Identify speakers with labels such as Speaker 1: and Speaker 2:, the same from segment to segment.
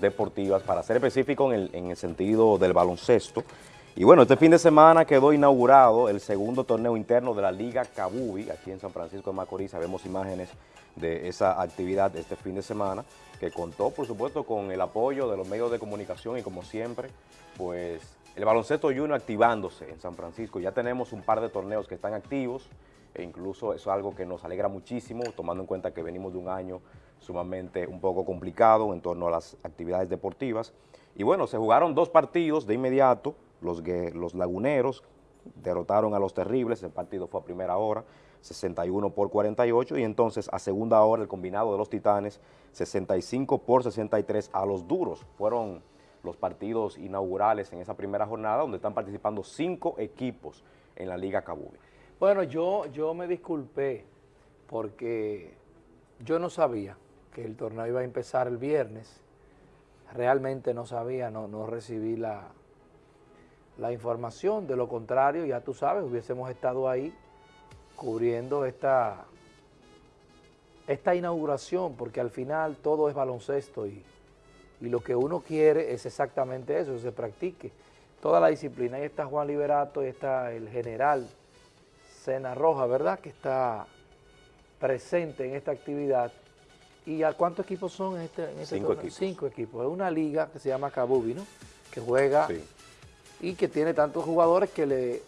Speaker 1: deportivas, para ser específico en el, en el sentido del baloncesto. Y bueno, este fin de semana quedó inaugurado el segundo torneo interno de la Liga Cabubi, aquí en San Francisco de Macorís. Vemos imágenes de esa actividad este fin de semana, que contó, por supuesto, con el apoyo de los medios de comunicación y como siempre, pues el baloncesto junior activándose en San Francisco. Ya tenemos un par de torneos que están activos, e incluso eso es algo que nos alegra muchísimo, tomando en cuenta que venimos de un año sumamente un poco complicado en torno a las actividades deportivas. Y bueno, se jugaron dos partidos de inmediato, los, los laguneros derrotaron a los terribles, el partido fue a primera hora, 61 por 48, y entonces a segunda hora el combinado de los titanes, 65 por 63 a los duros. Fueron los partidos inaugurales en esa primera jornada, donde están participando cinco equipos en la Liga Cabubi.
Speaker 2: Bueno, yo, yo me disculpé porque yo no sabía que el torneo iba a empezar el viernes. Realmente no sabía, no, no recibí la, la información. De lo contrario, ya tú sabes, hubiésemos estado ahí cubriendo esta, esta inauguración, porque al final todo es baloncesto y, y lo que uno quiere es exactamente eso, se practique toda la disciplina. Ahí está Juan Liberato, ahí está el general Sena Roja, ¿verdad?, que está presente en esta actividad ¿Y a cuántos equipos son en este, en este
Speaker 1: Cinco equipos.
Speaker 2: Cinco equipos. Es una liga que se llama Kabubi, ¿no? Que juega y que tiene tantos jugadores que le,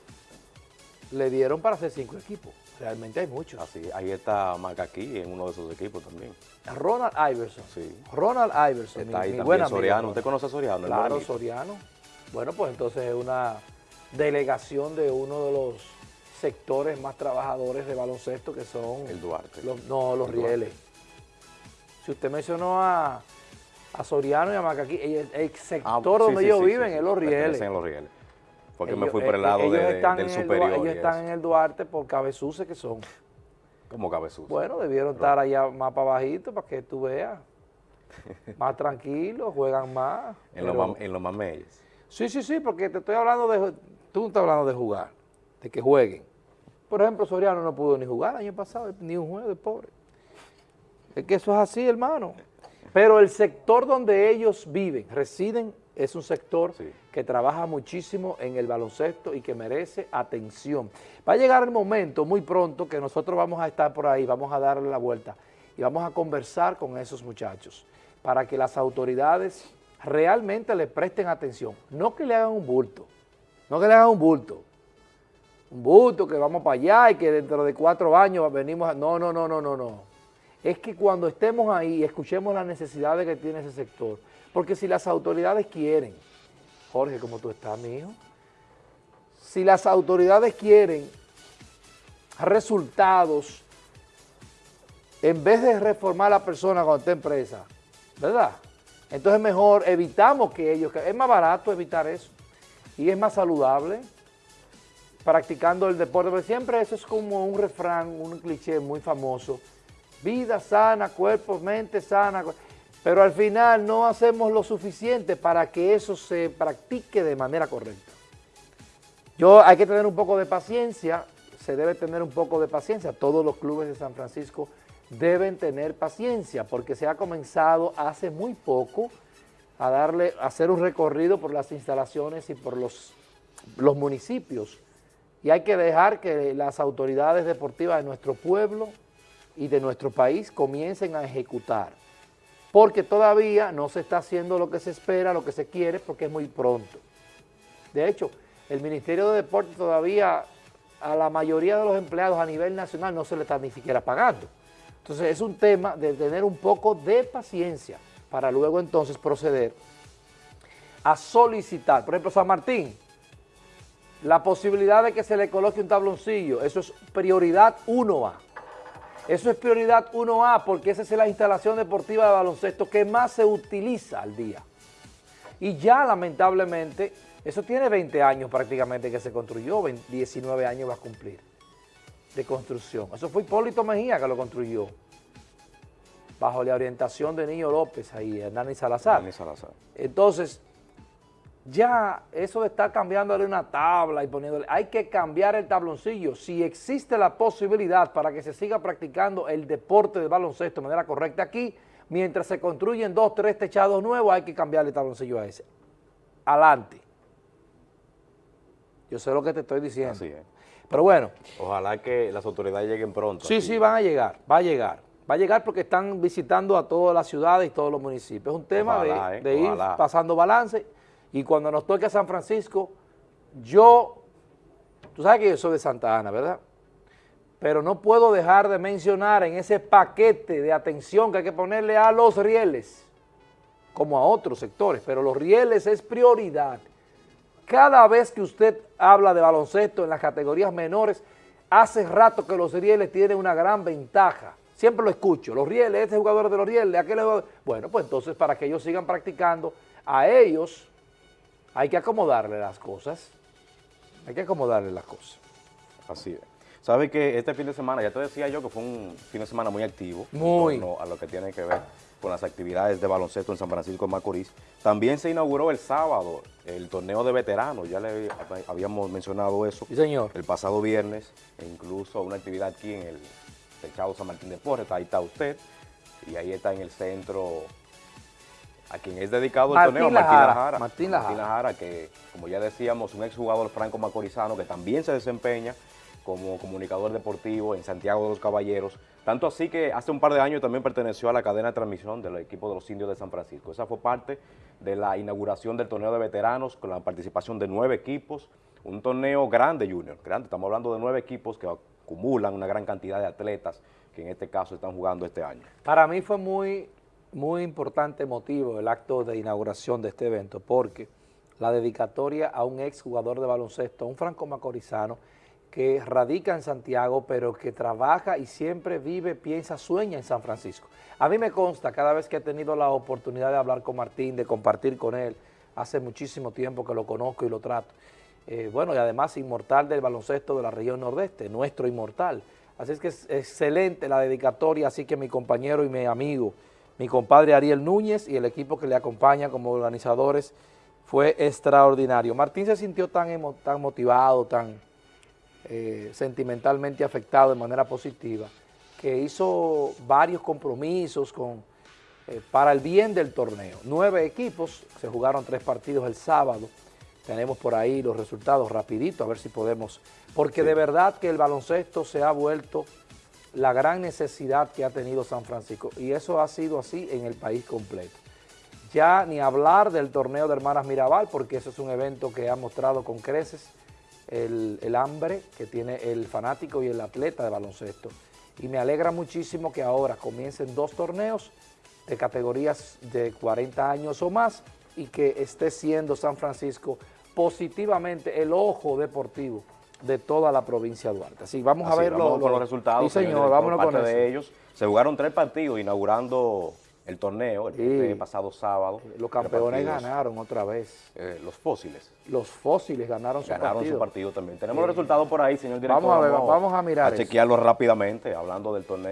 Speaker 2: le dieron para hacer cinco equipos. Realmente hay muchos.
Speaker 1: Así, ahí está aquí en uno de esos equipos también.
Speaker 2: Ronald Iverson.
Speaker 1: Sí.
Speaker 2: Ronald Iverson.
Speaker 1: Está ahí también Soriano. ¿Usted conoce a Soriano?
Speaker 2: Claro, Soriano. Bueno, pues entonces es una delegación de uno de los sectores más trabajadores de baloncesto que son...
Speaker 1: El Duarte.
Speaker 2: no, los Rieles. Si usted mencionó a, Soriano y a Macaquí, el, sector ah, donde ellos viven es Los Rieles.
Speaker 1: en Los Rieles. Porque me fui por el lado del superior.
Speaker 2: ellos están en el Duarte por cabezuces que son.
Speaker 1: ¿Cómo cabezuces?
Speaker 2: Bueno, debieron estar allá más para bajito para que tú veas. más tranquilos, juegan más.
Speaker 1: En, los, en los mamellos.
Speaker 2: Sí, sí, sí, porque te estoy hablando de... Tú no estás hablando de jugar, de que jueguen. Por ejemplo, Soriano no pudo ni jugar el año pasado, ni un juego de pobre. Es que eso es así, hermano. Pero el sector donde ellos viven, residen, es un sector que trabaja muchísimo en el baloncesto y que merece atención. Va a llegar el momento muy pronto que nosotros vamos a estar por ahí, vamos a darle la vuelta y vamos a conversar con esos muchachos para que las autoridades realmente le presten atención. No que le hagan un bulto, no que le hagan un bulto, un bulto que vamos para allá y que dentro de cuatro años venimos a... No, no, no, no, no, no es que cuando estemos ahí escuchemos las necesidades que tiene ese sector. Porque si las autoridades quieren, Jorge, como tú estás, mi hijo, si las autoridades quieren resultados, en vez de reformar a la persona cuando está en presa, ¿verdad? Entonces mejor evitamos que ellos, es más barato evitar eso y es más saludable practicando el deporte, pero siempre eso es como un refrán, un cliché muy famoso, vida sana, cuerpo, mente sana, pero al final no hacemos lo suficiente para que eso se practique de manera correcta. Yo hay que tener un poco de paciencia, se debe tener un poco de paciencia, todos los clubes de San Francisco deben tener paciencia porque se ha comenzado hace muy poco a darle, a hacer un recorrido por las instalaciones y por los, los municipios y hay que dejar que las autoridades deportivas de nuestro pueblo y de nuestro país comiencen a ejecutar, porque todavía no se está haciendo lo que se espera, lo que se quiere, porque es muy pronto. De hecho, el Ministerio de Deportes todavía a la mayoría de los empleados a nivel nacional no se le está ni siquiera pagando. Entonces es un tema de tener un poco de paciencia para luego entonces proceder a solicitar, por ejemplo, San Martín, la posibilidad de que se le coloque un tabloncillo, eso es prioridad 1A. Eso es prioridad 1A porque esa es la instalación deportiva de baloncesto que más se utiliza al día. Y ya lamentablemente, eso tiene 20 años prácticamente que se construyó, 19 años va a cumplir de construcción. Eso fue Hipólito Mejía que lo construyó, bajo la orientación de Niño López ahí, Hernán Salazar.
Speaker 1: Hernán Salazar.
Speaker 2: Entonces, ya eso de estar cambiándole una tabla y poniéndole, hay que cambiar el tabloncillo. Si existe la posibilidad para que se siga practicando el deporte de baloncesto de manera correcta aquí, Mientras se construyen dos, tres techados nuevos, hay que cambiarle el tabloncillo a ese. Adelante. Yo sé lo que te estoy diciendo.
Speaker 1: Así es.
Speaker 2: Pero bueno,
Speaker 1: Ojalá que las autoridades lleguen pronto.
Speaker 2: sí,
Speaker 1: aquí.
Speaker 2: sí, van a llegar, va a llegar. Va a llegar porque están visitando a todas las ciudades y todos los municipios. Es un tema
Speaker 1: Ojalá,
Speaker 2: de,
Speaker 1: eh,
Speaker 2: de ir pasando balance y cuando nos toque a San Francisco, yo, tú sabes que yo soy de Santa Ana, ¿verdad? Pero no puedo dejar de mencionar en ese paquete de atención que hay que ponerle a los rieles, como a otros sectores, pero los rieles es prioridad. Cada vez que usted habla de baloncesto en las categorías menores, hace rato que los rieles tienen una gran ventaja. Siempre lo escucho, los rieles, este jugador de los rieles, aquel jugador. Bueno, pues entonces para que ellos sigan practicando, a ellos hay que acomodarle las cosas. Hay que acomodarle las cosas.
Speaker 1: Así es. Sabe que este fin de semana, ya te decía yo que fue un fin de semana muy activo.
Speaker 2: Muy.
Speaker 1: En torno a lo que tiene que ver con las actividades de baloncesto en San Francisco de Macorís. También se inauguró el sábado el torneo de veteranos, ya le habíamos mencionado eso.
Speaker 2: Sí, señor.
Speaker 1: El pasado viernes, e incluso una actividad aquí en el techado San Martín de Porres, ahí está usted, y ahí está en el centro a quien es dedicado el
Speaker 2: Martín
Speaker 1: torneo, Martín
Speaker 2: Lajara,
Speaker 1: Lajara.
Speaker 2: Martín Lajara.
Speaker 1: que como ya decíamos, un exjugador franco macorizano que también se desempeña como comunicador deportivo en Santiago de los Caballeros, tanto así que hace un par de años también perteneció a la cadena de transmisión del equipo de los indios de San Francisco. Esa fue parte de la inauguración del torneo de veteranos con la participación de nueve equipos, un torneo grande, Junior, grande, estamos hablando de nueve equipos que acumulan una gran cantidad de atletas que en este caso están jugando este año.
Speaker 2: Para mí fue muy, muy importante motivo el acto de inauguración de este evento, porque la dedicatoria a un ex jugador de baloncesto, un franco macorizano, que radica en Santiago, pero que trabaja y siempre vive, piensa, sueña en San Francisco. A mí me consta, cada vez que he tenido la oportunidad de hablar con Martín, de compartir con él, hace muchísimo tiempo que lo conozco y lo trato, eh, bueno, y además inmortal del baloncesto de la región nordeste, nuestro inmortal. Así es que es excelente la dedicatoria, así que mi compañero y mi amigo, mi compadre Ariel Núñez y el equipo que le acompaña como organizadores fue extraordinario. Martín se sintió tan, emo- tan motivado, tan eh, sentimentalmente afectado de manera positiva, que hizo varios compromisos con, eh, para el bien del torneo. Nueve equipos, se jugaron tres partidos el sábado, tenemos por ahí los resultados rapidito, a ver si podemos, porque de verdad que el baloncesto se ha vuelto la gran necesidad que ha tenido San Francisco, y eso ha sido así en el país completo. Ya ni hablar del torneo de Hermanas Mirabal, porque eso es un evento que ha mostrado con creces el, el hambre que tiene el fanático y el atleta de baloncesto. Y me alegra muchísimo que ahora comiencen dos torneos de categorías de 40 años o más y que esté siendo San Francisco positivamente el ojo deportivo de toda la provincia de Duarte. Así, vamos
Speaker 1: Así,
Speaker 2: a ver
Speaker 1: vamos los resultados.
Speaker 2: Sí, señor, vámonos con eso.
Speaker 1: de ellos. Se jugaron tres partidos inaugurando el torneo, el
Speaker 2: Sí.
Speaker 1: este pasado sábado.
Speaker 2: Los
Speaker 1: Tres
Speaker 2: campeones ganaron otra vez.
Speaker 1: Eh, los fósiles
Speaker 2: Los fósiles ganaron su
Speaker 1: ganaron
Speaker 2: partido.
Speaker 1: su partido también. Tenemos los resultados por ahí, señor director.
Speaker 2: Vamos a ver, vamos a mirar
Speaker 1: A
Speaker 2: eso.
Speaker 1: chequearlo rápidamente, hablando del torneo.